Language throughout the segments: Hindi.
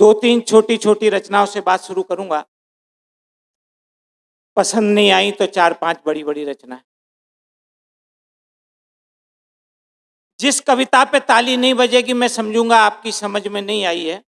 दो तीन छोटी छोटी रचनाओं से बात शुरू करूँगा। पसंद नहीं आई तो चार पाँच बड़ी बड़ी रचना जिस कविता पे ताली नहीं बजेगी, मैं समझूँगा आपकी समझ में नहीं आई है।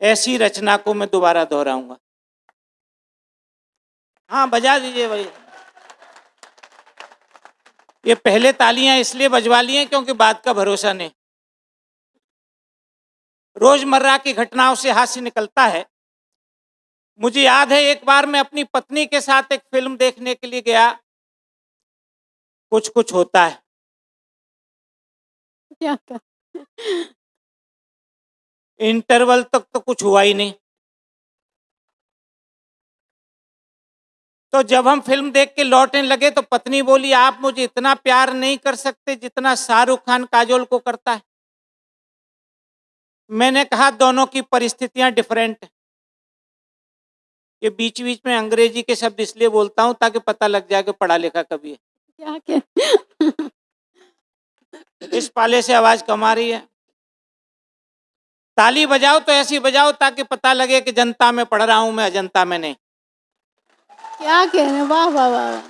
ऐसी रचना को मैं दोबारा दोहराऊँगा। हाँ बजा दीजिए भाई। ये पहले तालियाँ इसलिए बजवा ली हैं क्योंकि बात का भरोसा नहीं। रोज़मर्रा की घटनाओं से हास्य निकलता है। मुझे याद है एक बार मैं अपनी पत्नी के साथ एक फ़िल्म देखने के लिए गया। कुछ कुछ होता है। क्या इंटरवल तक तो कुछ हुआ ही नहीं। तो जब हम फ़िल्म देख के लौटने लगे तो पत्नी बोली आप मुझे इतना प्यार नहीं कर सकते जितना शाहरुख खान काजोल को करता है। मैंने कहा दोनों की परिस्थितियाँ डिफरेंट है। ये बीच बीच में अंग्रेज़ी के शब्द इसलिए बोलता हूँ ताकि पता लग जाए कि पढ़ा लिखा कभी है। क्या? इस पाले से आवाज़ कम आ रही है। ताली बजाओ तो ऐसी बजाओ ताकि पता लगे कि जनता में पढ़ रहा हूँ मैं अजंता में नहीं। क्या कह रहे हैं? वाह वाह वाह वाह।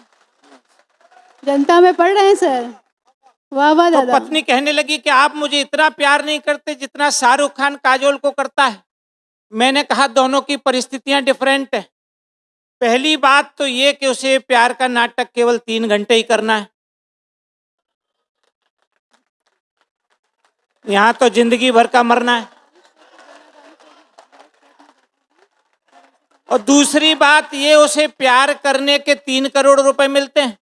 जनता में पढ़ रहे हैं सर? वाह वाह तो पत्नी कहने लगी कि आप मुझे इतना प्यार नहीं करते जितना शाहरुख खान काजोल को करता है। मैंने कहा दोनों की परिस्थितियाँ डिफरेंट है। पहली बात तो ये कि उसे प्यार का नाटक केवल तीन घंटे ही करना है। यहाँ तो ज़िंदगी भर का मरना है। और दूसरी बात ये उसे प्यार करने के तीन करोड़ रुपए मिलते हैं।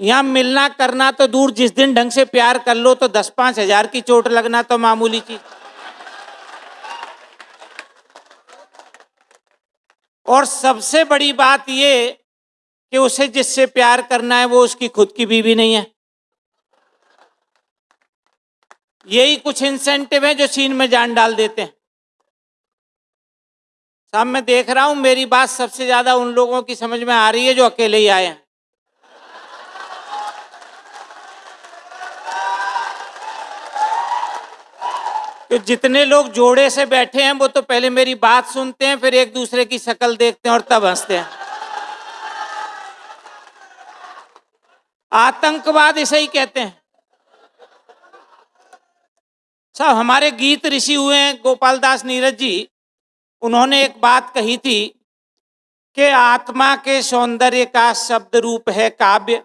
यहाँ मिलना करना तो दूर, जिस दिन ढंग से प्यार कर लो तो दस पाँच हज़ार की चोट लगना तो मामूली चीज़। और सबसे बड़ी बात ये कि उसे जिससे प्यार करना है वो उसकी खुद की बीवी नहीं है। यही कुछ इंसेंटिव है जो सीन में जान डाल देते हैं। साहब, मैं देख रहा हूँ, मेरी बात सबसे ज़्यादा उन लोगों की समझ में आ रही है जो अकेले ही आए हैं। तो जितने लोग जोड़े से बैठे हैं, वो तो पहले मेरी बात सुनते हैं, फिर एक दूसरे की शक्ल देखते हैं और तब हँसते हैं। आतंकवाद इसे ही कहते हैं। साहब, हमारे गीत ऋषि हुए हैं, गोपाल दास नीरज जी। उन्होंने एक बात कही थी कि आत्मा के सौंदर्य का शब्द रूप है काव्य,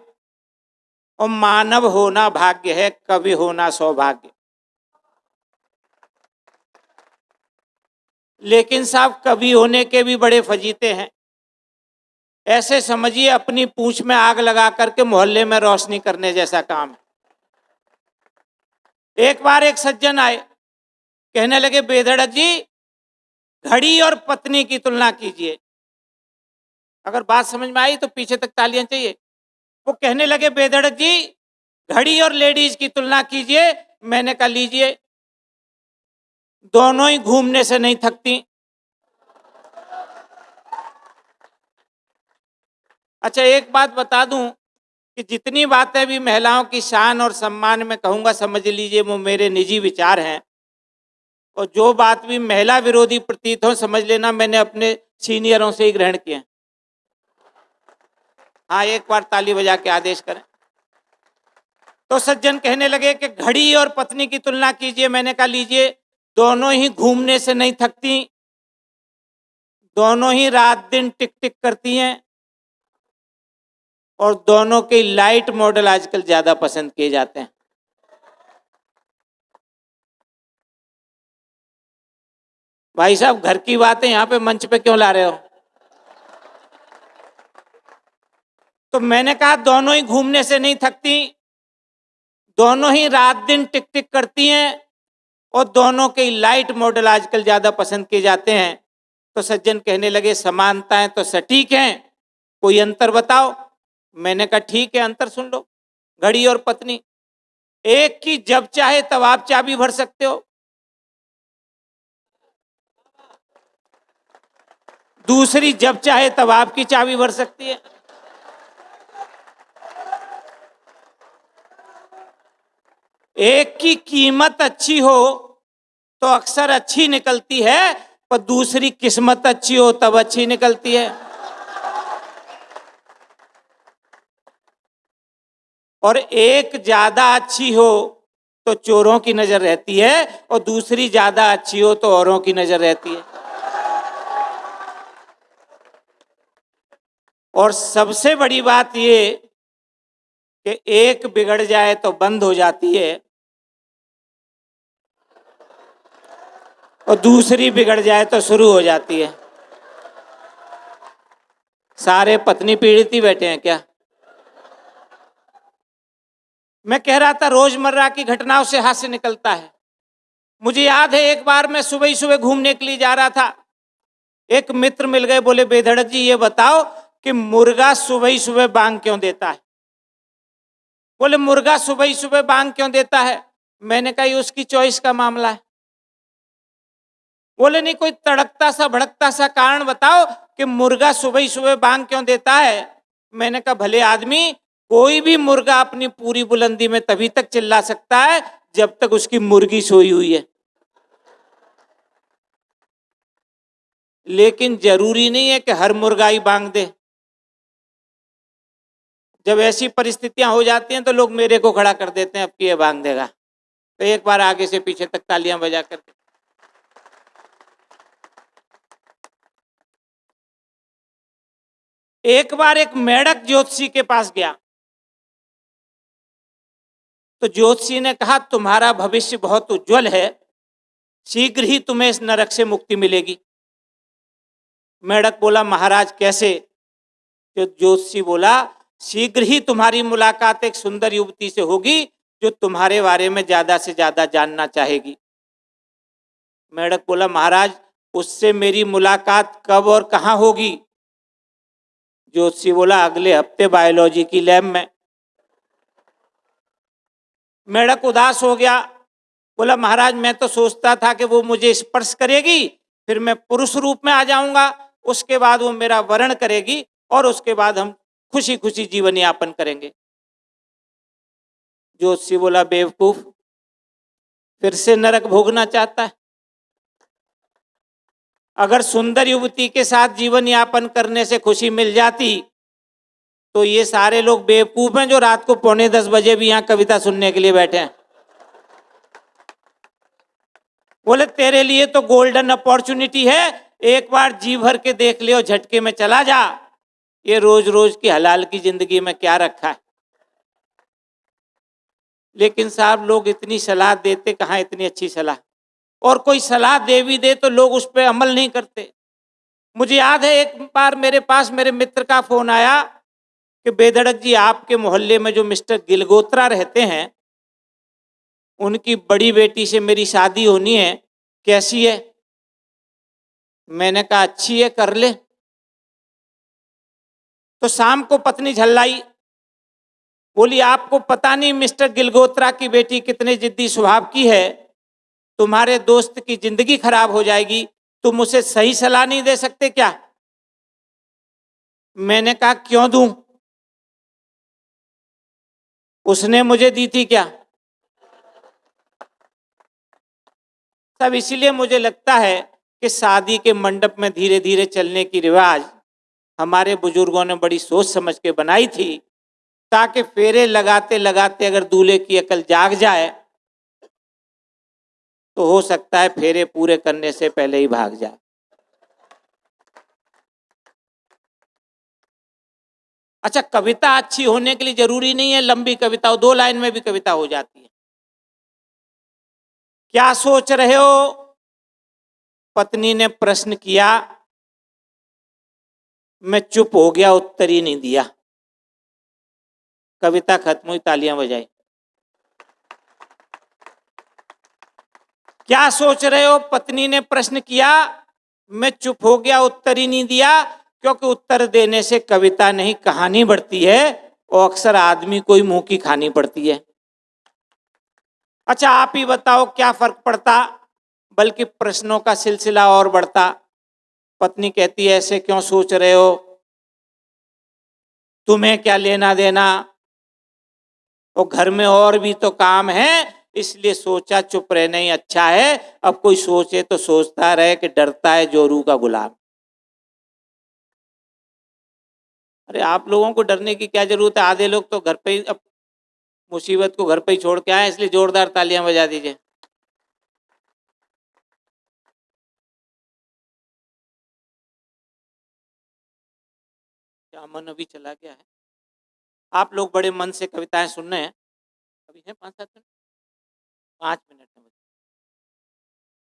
और मानव होना भाग्य है, कवि होना सौभाग्य। लेकिन साहब कवि होने के भी बड़े फजीते हैं। ऐसे समझिए, अपनी पूछ में आग लगा करके मोहल्ले में रोशनी करने जैसा काम है। एक बार एक सज्जन आए, कहने लगे, बेधड़क जी, घड़ी और पत्नी की तुलना कीजिए। अगर बात समझ में आई तो पीछे तक तालियाँ चाहिए। वो कहने लगे, बेधड़क जी, घड़ी और लेडीज़ की तुलना कीजिए, मैंने कहा, लीजिए। दोनों ही घूमने से नहीं थकती। अच्छा एक बात बता दूँ कि जितनी बातें भी महिलाओं की शान और सम्मान में कहूँगा, समझ लीजिए, वो मेरे निजी विचार हैं। और जो बात भी महिला विरोधी प्रतीत हो, समझ लेना, मैंने अपने सीनियरों से ही ग्रहण किए हैं। एक बार ताली बजा के आदेश करें। तो सज्जन कहने लगे कि घड़ी और पत्नी की तुलना कीजिए। मैंने कहा, लीजिए दोनों ही घूमने से नहीं थकती, दोनों ही रात दिन टिक टिक करती हैं, और दोनों के लाइट मॉडल आजकल ज़्यादा पसंद किए जाते हैं। भाई साहब, घर की बातें यहाँ पे मंच पे क्यों ला रहे हो? तो मैंने कहा, दोनों ही घूमने से नहीं थकती, दोनों ही रात दिन टिक टिक करती हैं और दोनों के लाइट मॉडल आजकल ज़्यादा पसंद किए जाते हैं। तो सज्जन कहने लगे, समानताएँ तो सटीक हैं। कोई अंतर बताओ? मैंने कहा, ठीक है, अंतर सुन लो। घड़ी और पत्नी, एक की जब चाहे तब आप चाबी भर सकते हो। दूसरी जब चाहे तब आपकी चाबी भर सकती है। एक की कीमत अच्छी हो तो अक्सर अच्छी निकलती है, पर दूसरी किस्मत अच्छी हो, तब अच्छी निकलती है। और एक ज़्यादा अच्छी हो तो चोरों की नज़र रहती है, और दूसरी ज़्यादा अच्छी हो तो औरों की नज़र रहती है। और सबसे बड़ी बात ये, कि एक बिगड़ जाए तो बंद हो जाती है और दूसरी बिगड़ जाए तो शुरू हो जाती है। सारे पत्नी पीड़ित ही बैठे हैं क्या? मैं कह रहा था रोज़मर्रा की घटनाओं से हास्य निकलता है। मुझे याद है एक बार मैं सुबह ही सुबह घूमने के लिए जा रहा था। एक मित्र मिल गए, बोले, बेधड़क जी, ये बताओ कि मुर्गा सुबह ही सुबह बांग क्यों देता है? बोले, मुर्गा सुबह ही सुबह बांग क्यों देता है? मैंने कहा, ये उसकी चॉइस का मामला है। बोले, नहीं, कोई तड़कता सा, भड़कता सा कारण बताओ कि मुर्गा सुबह ही सुबह बांग क्यों देता है? मैंने कहा, भले आदमी, कोई भी मुर्गा अपनी पूरी बुलंदी में तभी तक चिल्ला सकता है जब तक उसकी मुर्गी सोई हुई है। लेकिन ज़रूरी नहीं है कि हर मुर्गा ही बांग दे। जब ऐसी परिस्थितियाँ हो जाती हैं तो लोग मेरे को खड़ा कर देते हैं, अब कि ये बांग देगा। तो एक बार आगे से पीछे तक तालियाँ बजा करके। एक बार एक मेढक ज्योतिषी के पास गया। तो ज्योतिषी ने कहा, तुम्हारा भविष्य बहुत उज्जवल है, शीघ्र ही तुम्हें इस नरक से मुक्ति मिलेगी। मेढक बोला, महाराज, कैसे? जो ज्योतिषी बोला, शीघ्र ही तुम्हारी मुलाकात एक सुंदर युवती से होगी, जो तुम्हारे बारे में ज़्यादा से ज़्यादा जानना चाहेगी। मेढक बोला, महाराज, उससे मेरी मुलाकात कब और कहाँ होगी? ज्योतिषी बोला, अगले हफ़्ते बायोलॉजी की लैब में. मेढक उदास हो गया। बोला, महाराज, मैं तो सोचता था कि वो मुझे स्पर्श करेगी, फिर मैं पुरुष रूप में आ जाऊँगा, उसके बाद वो मेरा वर्ण करेगी और उसके बाद हम खुशी खुशी जीवन यापन करेंगे. ज्योतिषी बोला, बेवकूफ़, फिर से नरक भोगना चाहता है। अगर सुंदर युवती के साथ जीवन यापन करने से खुशी मिल जाती तो ये सारे लोग बेवकूफ़ हैं जो रात को पौने दस बजे भी यहाँ कविता सुनने के लिए बैठे हैं। बोले, तेरे लिए तो गोल्डन अपॉर्चुनिटी है, एक बार जी भर के देख लियो झटके में चला जा। ये रोज रोज की हलाल की ज़िंदगी में क्या रखा है? लेकिन साहब लोग इतनी सलाह देते, कहाँ इतनी अच्छी सलाह? और कोई सलाह दे भी दे तो लोग उस पर अमल नहीं करते। मुझे याद है एक बार मेरे पास मेरे मित्र का फ़ोन आया कि बेधड़क जी, आपके मोहल्ले में जो मिस्टर गिलगोत्रा रहते हैं, उनकी बड़ी बेटी से मेरी शादी होनी है, कैसी है? मैंने कहा, अच्छी है, कर ले। तो शाम को पत्नी झल्लाई। बोली, आपको पता नहीं मिस्टर गिलगोत्रा की बेटी कितने जिद्दी स्वभाव की है? तुम्हारे दोस्त की ज़िंदगी खराब हो जाएगी, तुम उसे सही सलाह नहीं दे सकते क्या? मैंने कहा, क्यों दूँ? उसने मुझे दी थी क्या? सब इसीलिए मुझे लगता है कि शादी के मंडप में धीरे धीरे चलने की रिवाज हमारे बुज़ुर्गों ने बड़ी सोच समझ के बनाई थी, ताकि फेरे लगाते लगाते अगर दूल्हे की अकल जाग जाए तो हो सकता है फेरे पूरे करने से पहले ही भाग जाए। अच्छा कविता अच्छी होने के लिए ज़रूरी नहीं है, लंबी कविता हो, दो लाइन में भी कविता हो जाती है। क्या सोच रहे हो? पत्नी ने प्रश्न किया, मैं चुप हो गया, उत्तर ही नहीं दिया। कविता खत्म हुई, तालियाँ बजाई। क्या सोच रहे हो? पत्नी ने प्रश्न किया, मैं चुप हो गया, उत्तर ही नहीं दिया, क्योंकि उत्तर देने से कविता नहीं, कहानी बढ़ती है और अक्सर आदमी को ही मुँह की खानी पड़ती है। अच्छा आप ही बताओ क्या फ़र्क पड़ता, बल्कि प्रश्नों का सिलसिला और बढ़ता। पत्नी कहती है, ऐसे क्यों सोच रहे हो? तुम्हें क्या लेना देना? और घर में और भी तो काम है इसलिए सोचा, चुप रहना ही अच्छा है। अब कोई सोचे तो सोचता रहे कि डरता है जोरू का गुलाम। अरे, आप लोगों को डरने की क्या ज़रूरत है? आधे लोग तो घर पे ही, अब मुसीबत को घर पे ही छोड़ के आए इसलिए जोरदार तालियाँ बजा दीजिए। क्या मन अभी चला गया है? आप लोग बड़े मन से कविताएँ सुन रहे हैं। अभी है पाँच सात मिनट? पाँच मिनट में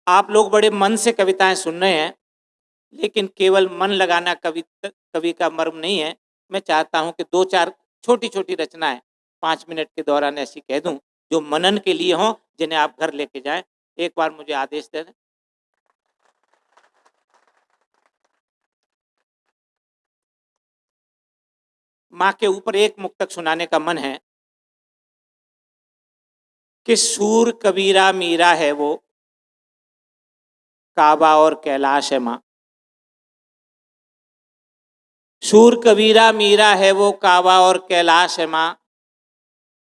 आप लोग बड़े मन से कविताएँ सुन रहे हैं, लेकिन केवल मन लगाना कवि कवि का मर्म नहीं है। मैं चाहता हूँ कि दो चार छोटी छोटी रचनाएँ पाँच मिनट के दौरान ऐसी कह दूँ, जो मनन के लिए हों, जिन्हें आप घर लेके जाएँ। एक बार मुझे आदेश दे दें। माँ के ऊपर एक मुक्तक सुनाने का मन है। कि सूर कबीरा मीरा है वो। काबा और कैलाश है माँ। सूर कबीरा मीरा है वो, काबा और कैलाश है माँ।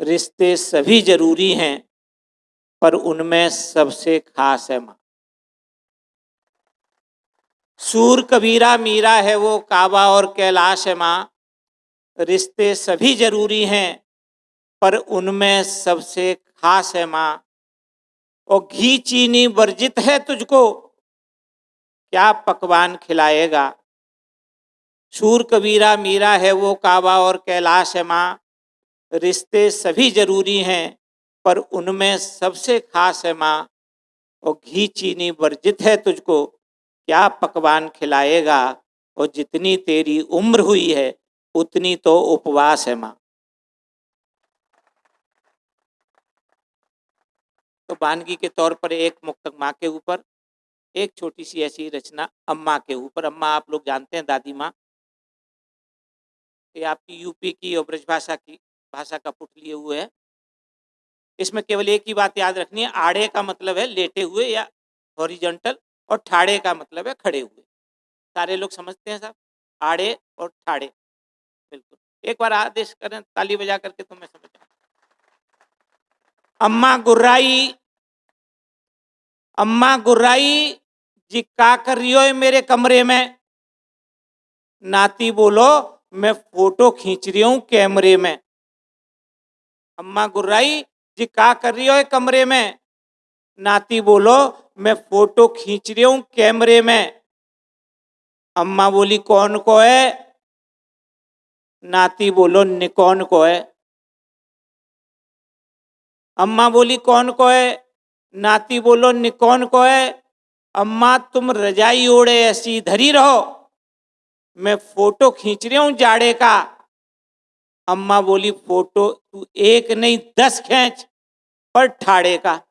रिश्ते सभी ज़रूरी हैं, पर उनमें सबसे खास है माँ। सूर कबीरा मीरा है वो, काबा और कैलाश है माँ। रिश्ते सभी ज़रूरी हैं, पर उनमें सबसे खास है माँ। और घी चीनी वर्जित है तुझको? क्या पकवान खिलाएगा? सूर कबीरा मीरा है वो काबा और कैलाश है माँ। रिश्ते सभी ज़रूरी हैं, पर उनमें सबसे खास है माँ। और घी चीनी वर्जित है तुझको? क्या पकवान खिलाएगा? और जितनी तेरी उम्र हुई है, उतनी तो उपवास है माँ। तो बानगी के तौर पर एक मुक्तक माँ के ऊपर, एक छोटी सी ऐसी रचना अम्मा के ऊपर। अम्मा आप लोग जानते हैं, दादी माँ। ये आपकी यूपी की और ब्रजभाषा की, भाषा का पुट लिए हुए है। इसमें केवल एक ही बात याद रखनी है, आड़े का मतलब है लेटे हुए या हॉरिजेंटल और ठाड़े का मतलब है खड़े हुए। सारे लोग समझते हैं साहब आड़े और ठाड़े। बिल्कुल। एक बार आदेश करें, ताली बजा करके तो मैं समझ अम्मा गुर्राई अम्मा गुर्राई जी का कर रही हो मेरे कमरे में? नाती बोलो, मैं फ़ोटो खींच रही हूँ कैमरे में। अम्मा गुर्राई जी का कर रही हो कमरे में? नाती बोलो, मैं फ़ोटो खींच रही हूँ कैमरे में। अम्मा बोली, कौन को है? नाती बोलो निकौन को है? अम्मा बोली, कौन को है? नाती बोलो निकौन को है? अम्मा, तुम रजाई ओढ़े, ऐसी धरी रहो। मैं फ़ोटो खींच रही हूँ जाड़े का। अम्मा बोली, फ़ोटो तू एक नहीं, दस खींच, पर ठाड़े का।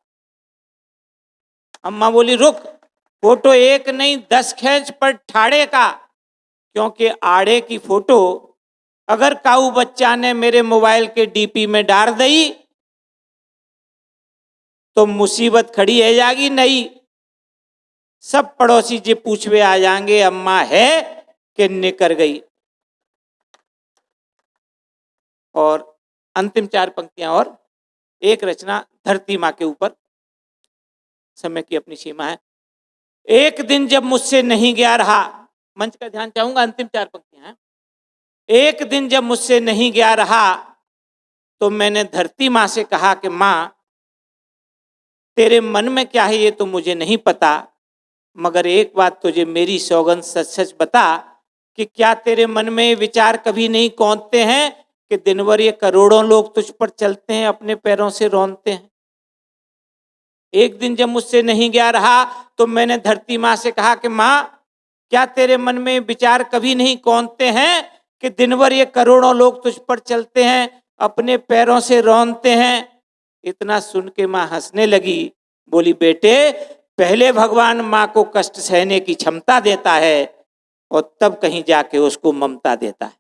अम्मा बोली, रुक, फ़ोटो एक नहीं, दस खींच, पर ठाड़े का। क्योंकि आड़े की फ़ोटो अगर काऊ बच्चा ने मेरे मोबाइल के डीपी में डाल दी तो मुसीबत खड़ी है जागी नहीं। सब पड़ोसी जी पूछवे आ जाएँगे, अम्मा है कि निकर गई? और अंतिम चार पंक्तियाँ और, एक रचना धरती माँ के ऊपर। समय की अपनी सीमा है। एक दिन जब मुझसे नहीं गया रहा, मंच का ध्यान चाहूँगा, अंतिम चार पंक्तियाँ एक दिन जब मुझसे नहीं गया रहा तो मैंने धरती माँ से कहा कि माँ तेरे मन में क्या है ये तो मुझे नहीं पता, मगर एक बात तुझे मेरी सौगंध सच सच बता कि क्या तेरे मन में विचार कभी नहीं कौनते हैं कि दिन भर ये करोड़ों लोग तुझ पर चलते हैं, अपने पैरों से रोनते हैं? एक दिन जब मुझसे नहीं गया रहा तो मैंने धरती माँ से कहा कि, माँ, क्या तेरे मन में विचार कभी नहीं कौनते हैं कि दिन भर ये करोड़ों लोग तुझ पर चलते हैं, अपने पैरों से रोनते हैं? इतना सुन के माँ हंसने लगी। बोली, बेटे, पहले भगवान माँ को कष्ट सहने की क्षमता देता है और तब कहीं जाके उसको ममता देता है।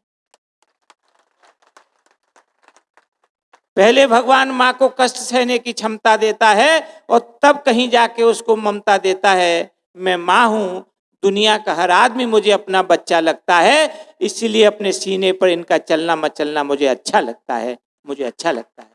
पहले भगवान माँ को कष्ट सहने की क्षमता देता है और तब कहीं जाके उसको ममता देता है। मैं माँ हूँ, दुनिया का हर आदमी मुझे अपना बच्चा लगता है, इसीलिए अपने सीने पर इनका चलना मचलना मुझे अच्छा लगता है, मुझे अच्छा लगता है।